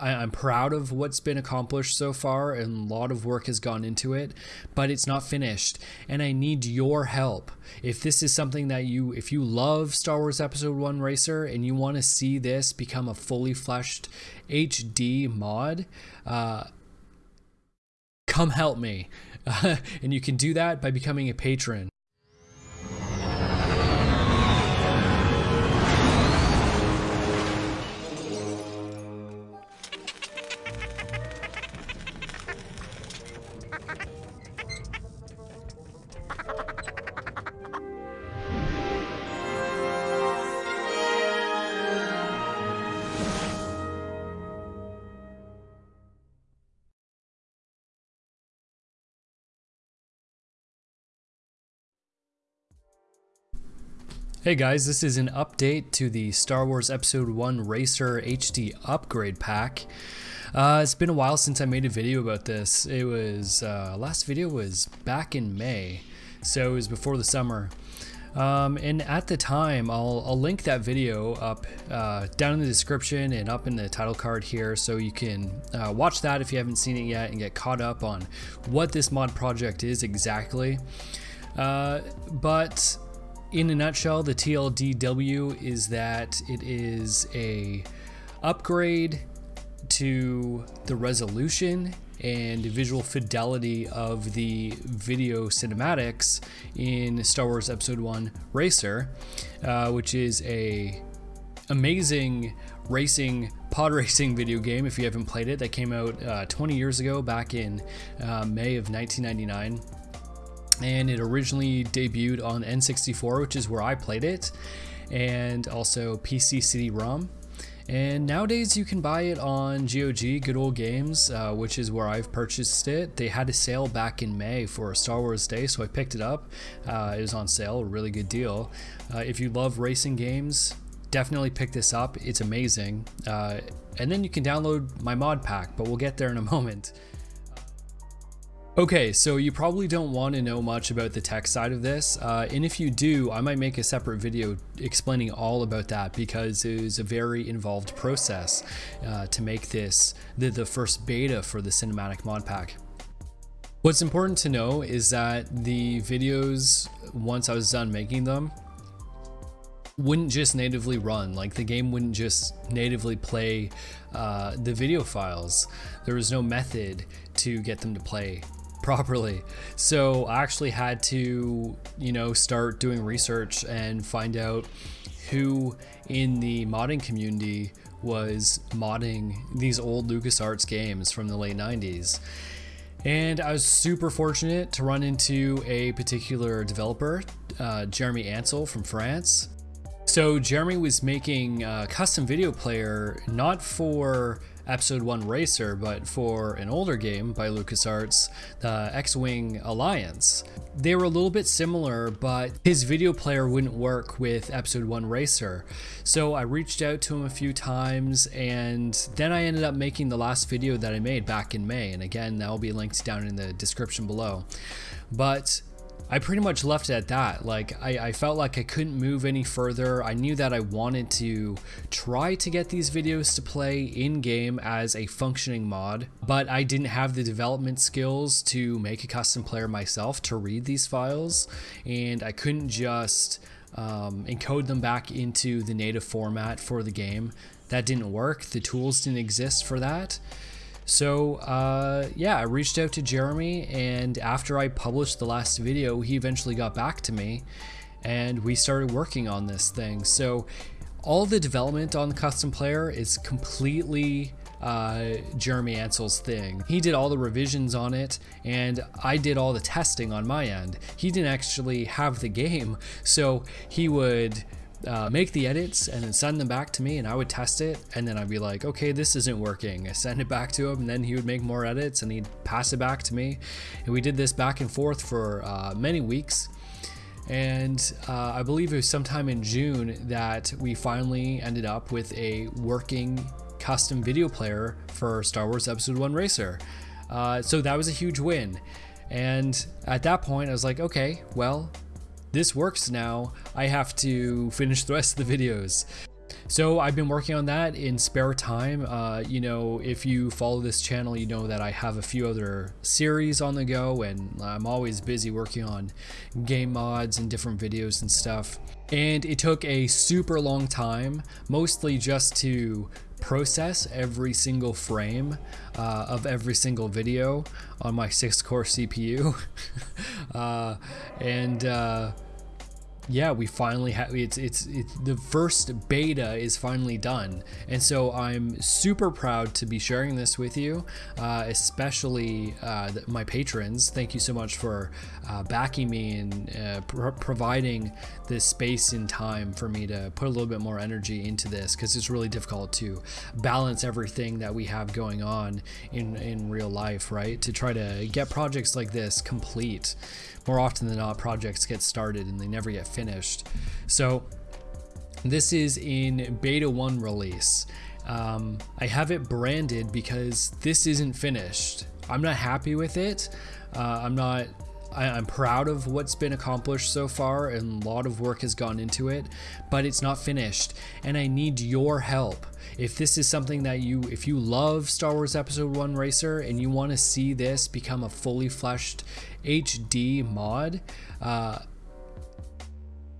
I, am proud of what's been accomplished so far, and a lot of work has gone into it, but it's not finished, and I need your help. If this is something that you, if you love Star Wars Episode 1 Racer and you want to see this become a fully fleshed HD mod, uh, come help me. Uh, and you can do that by becoming a patron. Hey guys, this is an update to the Star Wars Episode 1 Racer HD Upgrade Pack. Uh, it's been a while since I made a video about this. It was, uh, last video was back in May, so it was before the summer. Um, and at the time, I'll, I'll link that video up uh, down in the description and up in the title card here so you can uh, watch that if you haven't seen it yet and get caught up on what this mod project is exactly. Uh, but in a nutshell, the TLDW is that it is a upgrade to the resolution and visual fidelity of the video cinematics in Star Wars Episode 1 Racer, uh, which is a amazing racing pod racing video game if you haven't played it. That came out uh, 20 years ago back in uh, May of 1999 and it originally debuted on N64, which is where I played it, and also PC CD-ROM. And nowadays you can buy it on GOG, Good Old Games, uh, which is where I've purchased it. They had a sale back in May for Star Wars Day, so I picked it up. Uh, it was on sale, a really good deal. Uh, if you love racing games, definitely pick this up. It's amazing. Uh, and then you can download my mod pack, but we'll get there in a moment. Okay, so you probably don't want to know much about the tech side of this, uh, and if you do, I might make a separate video explaining all about that because it was a very involved process uh, to make this the, the first beta for the cinematic mod pack. What's important to know is that the videos, once I was done making them, wouldn't just natively run like the game wouldn't just natively play uh, the video files there was no method to get them to play properly. So I actually had to, you know, start doing research and find out who in the modding community was modding these old LucasArts games from the late 90s. And I was super fortunate to run into a particular developer, uh, Jeremy Ansel from France. So Jeremy was making a custom video player not for Episode 1 Racer, but for an older game by LucasArts, the X-Wing Alliance. They were a little bit similar, but his video player wouldn't work with Episode 1 Racer. So I reached out to him a few times, and then I ended up making the last video that I made back in May. And again, that will be linked down in the description below. But I pretty much left it at that. Like, I, I, felt like I couldn't move any further. I knew that I wanted to try to get these videos to play in game as a functioning mod, but I didn't have the development skills to make a custom player myself to read these files, and I couldn't just um, encode them back into the native format for the game. That didn't work. The tools didn't exist for that. So uh, yeah, I reached out to Jeremy and after I published the last video, he eventually got back to me and we started working on this thing. So all the development on the custom player is completely uh, Jeremy Ansel's thing. He did all the revisions on it and I did all the testing on my end. He didn't actually have the game, so he would uh, make the edits and then send them back to me and I would test it and then I'd be like okay this isn't working. I send it back to him and then he would make more edits and he'd pass it back to me. And we did this back and forth for uh, many weeks. And uh, I believe it was sometime in June that we finally ended up with a working custom video player for Star Wars Episode 1 Racer. Uh, so that was a huge win. And at that point I was like okay well this works now, I have to finish the rest of the videos. So I've been working on that in spare time. Uh, you know, if you follow this channel, you know that I have a few other series on the go, and I'm always busy working on game mods and different videos and stuff. And it took a super long time, mostly just to process every single frame uh, of every single video on my six core CPU. uh, and uh, yeah, we finally have it's, it's it's the first beta is finally done, and so I'm super proud to be sharing this with you, uh, especially uh, my patrons. Thank you so much for uh, backing me and uh, pro providing this space and time for me to put a little bit more energy into this because it's really difficult to balance everything that we have going on in in real life, right? To try to get projects like this complete more often than not, projects get started and they never get finished. So this is in beta 1 release. Um, I have it branded because this isn't finished. I'm not happy with it. Uh, I'm not I, am proud of what's been accomplished so far and a lot of work has gone into it, but it's not finished and I need your help. If this is something that you, if you love Star Wars Episode 1 Racer and you want to see this become a fully fleshed HD mod, uh,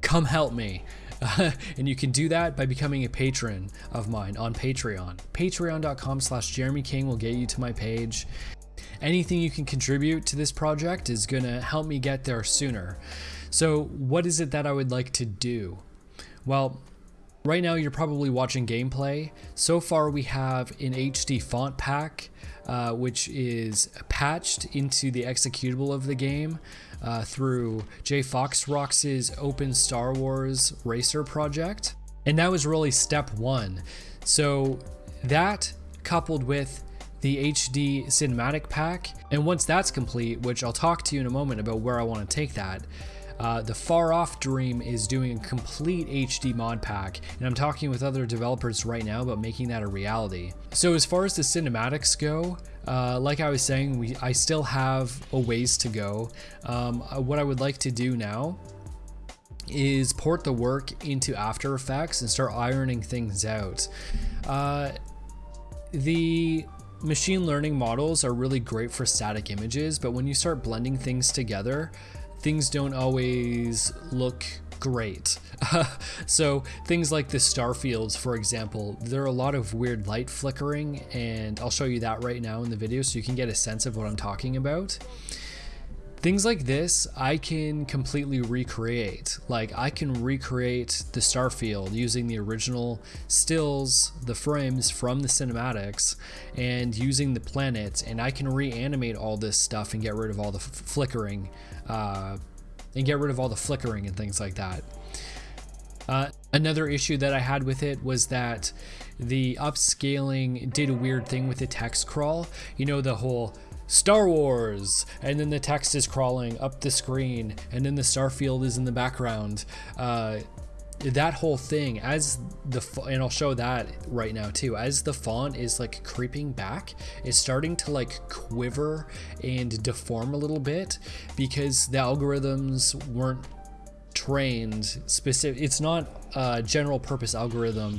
come help me. and you can do that by becoming a patron of mine on Patreon. Patreon.com slash Jeremy King will get you to my page. Anything you can contribute to this project is going to help me get there sooner. So what is it that I would like to do? Well, right now you're probably watching gameplay. So far we have an HD font pack, uh, which is patched into the executable of the game uh, through Jay Foxrox's Open Star Wars Racer project. And that was really step one. So that coupled with the HD cinematic pack. And once that's complete, which I'll talk to you in a moment about where I want to take that, uh, the Far Off Dream is doing a complete HD mod pack, and I'm talking with other developers right now about making that a reality. So as far as the cinematics go, uh, like I was saying, we I still have a ways to go. Um, uh, what I would like to do now is port the work into After Effects and start ironing things out. Uh, the Machine learning models are really great for static images, but when you start blending things together, things don't always look great. so things like the star fields, for example, there are a lot of weird light flickering and I'll show you that right now in the video so you can get a sense of what I'm talking about. Things like this, I can completely recreate. Like I can recreate the star field using the original stills, the frames from the cinematics, and using the planets, and I can reanimate all this stuff and get rid of all the flickering, uh, and get rid of all the flickering and things like that. Uh, another issue that I had with it was that the upscaling did a weird thing with the text crawl. You know, the whole Star Wars, and then the text is crawling up the screen, and then the starfield is in the background. Uh, that whole thing as the and I'll show that right now too as the font is like creeping back it's starting to like quiver and deform a little bit because the algorithms weren't trained specific it's not a general purpose algorithm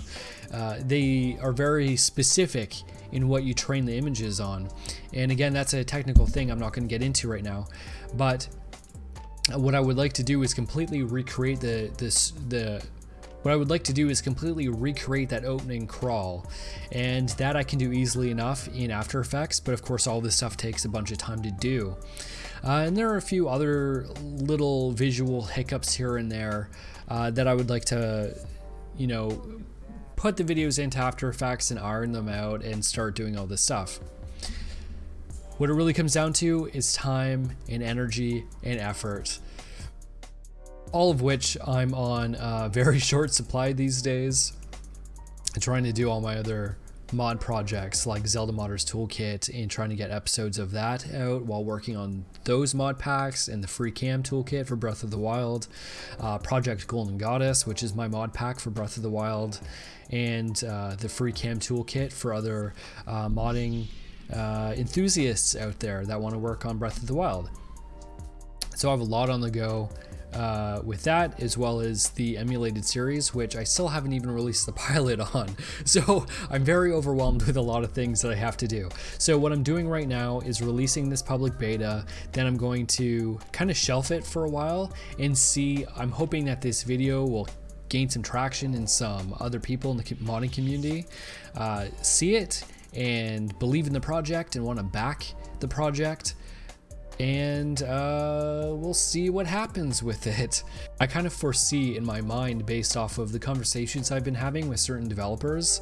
uh, they are very specific in what you train the images on. And again, that's a technical thing I'm not going to get into right now. But what I would like to do is completely recreate the this the what I would like to do is completely recreate that opening crawl and that I can do easily enough in After Effects but of course all this stuff takes a bunch of time to do uh, and there are a few other little visual hiccups here and there uh, that I would like to you know put the videos into After Effects and iron them out and start doing all this stuff. What it really comes down to is time and energy and effort. All of which I'm on a very short supply these days. trying to do all my other mod projects like Zelda Modders Toolkit and trying to get episodes of that out while working on those mod packs and the free cam toolkit for Breath of the Wild, uh, Project Golden Goddess, which is my mod pack for Breath of the Wild, and uh, the free cam toolkit for other uh, modding uh, enthusiasts out there that want to work on Breath of the Wild. So I have a lot on the go uh, with that, as well as the emulated series, which I still haven't even released the pilot on. So I'm very overwhelmed with a lot of things that I have to do. So what I'm doing right now is releasing this public beta, then I'm going to kind of shelf it for a while and see, I'm hoping that this video will gain some traction in some other people in the modding community, uh, see it and believe in the project and want to back the project and uh, we'll see what happens with it. I kind of foresee in my mind, based off of the conversations I've been having with certain developers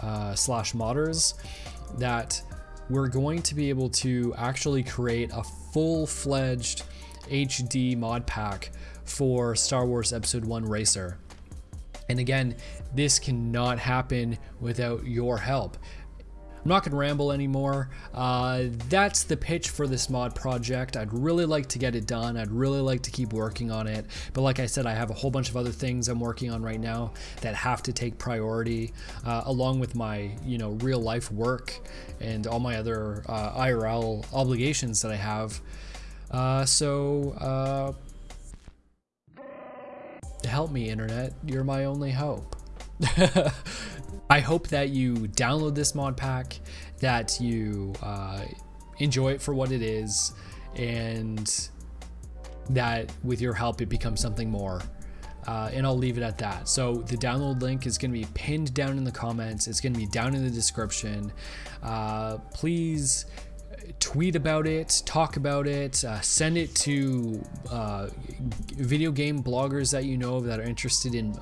uh, slash modders, that we're going to be able to actually create a full-fledged HD mod pack for Star Wars Episode 1 Racer. And again, this cannot happen without your help. I'm not going to ramble anymore. Uh, that's the pitch for this mod project. I'd really like to get it done. I'd really like to keep working on it. But like I said, I have a whole bunch of other things I'm working on right now that have to take priority, uh, along with my you know real life work and all my other uh, IRL obligations that I have. Uh, so uh, help me, internet. You're my only hope. I hope that you download this mod pack, that you uh, enjoy it for what it is, and that with your help it becomes something more. Uh, and I'll leave it at that. So the download link is going to be pinned down in the comments. It's going to be down in the description. Uh, please tweet about it, talk about it, uh, send it to uh, video game bloggers that you know of that are interested in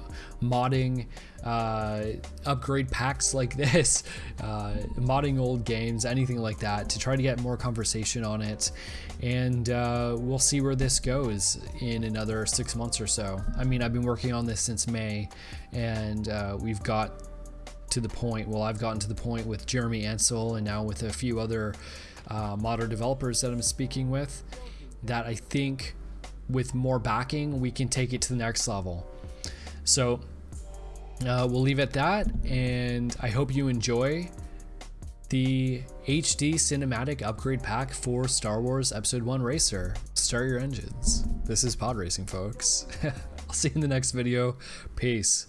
modding uh, upgrade packs like this, uh, modding old games, anything like that to try to get more conversation on it. And uh, we'll see where this goes in another six months or so. I mean, I've been working on this since May and uh, we've got to the point, well, I've gotten to the point with Jeremy Ansel and now with a few other uh, developers that I'm speaking with that I think with more backing, we can take it to the next level. So uh, we'll leave it at that, and I hope you enjoy the HD cinematic upgrade pack for Star Wars Episode 1 Racer. Start your engines. This is pod racing, folks. I'll see you in the next video. Peace.